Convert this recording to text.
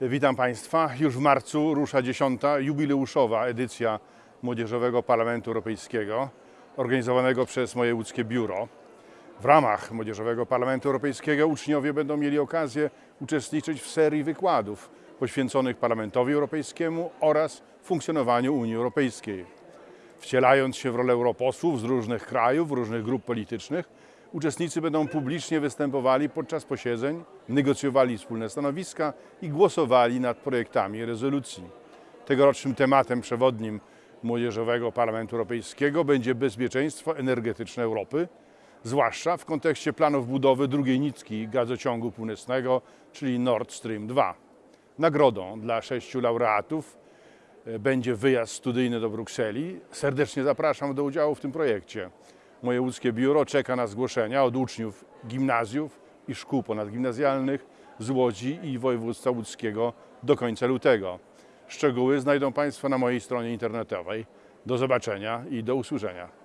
Witam Państwa. Już w marcu rusza dziesiąta jubileuszowa edycja Młodzieżowego Parlamentu Europejskiego, organizowanego przez moje łódzkie biuro. W ramach Młodzieżowego Parlamentu Europejskiego uczniowie będą mieli okazję uczestniczyć w serii wykładów poświęconych Parlamentowi Europejskiemu oraz funkcjonowaniu Unii Europejskiej. Wcielając się w rolę europosłów z różnych krajów, różnych grup politycznych, uczestnicy będą publicznie występowali podczas posiedzeń, negocjowali wspólne stanowiska i głosowali nad projektami rezolucji. Tegorocznym tematem przewodnim Młodzieżowego Parlamentu Europejskiego będzie bezpieczeństwo energetyczne Europy, zwłaszcza w kontekście planów budowy drugiej nitki gazociągu północnego, czyli Nord Stream 2. Nagrodą dla sześciu laureatów e, będzie wyjazd studyjny do Brukseli. Serdecznie zapraszam do udziału w tym projekcie. Moje łódzkie biuro czeka na zgłoszenia od uczniów gimnazjów i szkół ponadgimnazjalnych z Łodzi i województwa łódzkiego do końca lutego. Szczegóły znajdą Państwo na mojej stronie internetowej. Do zobaczenia i do usłyszenia.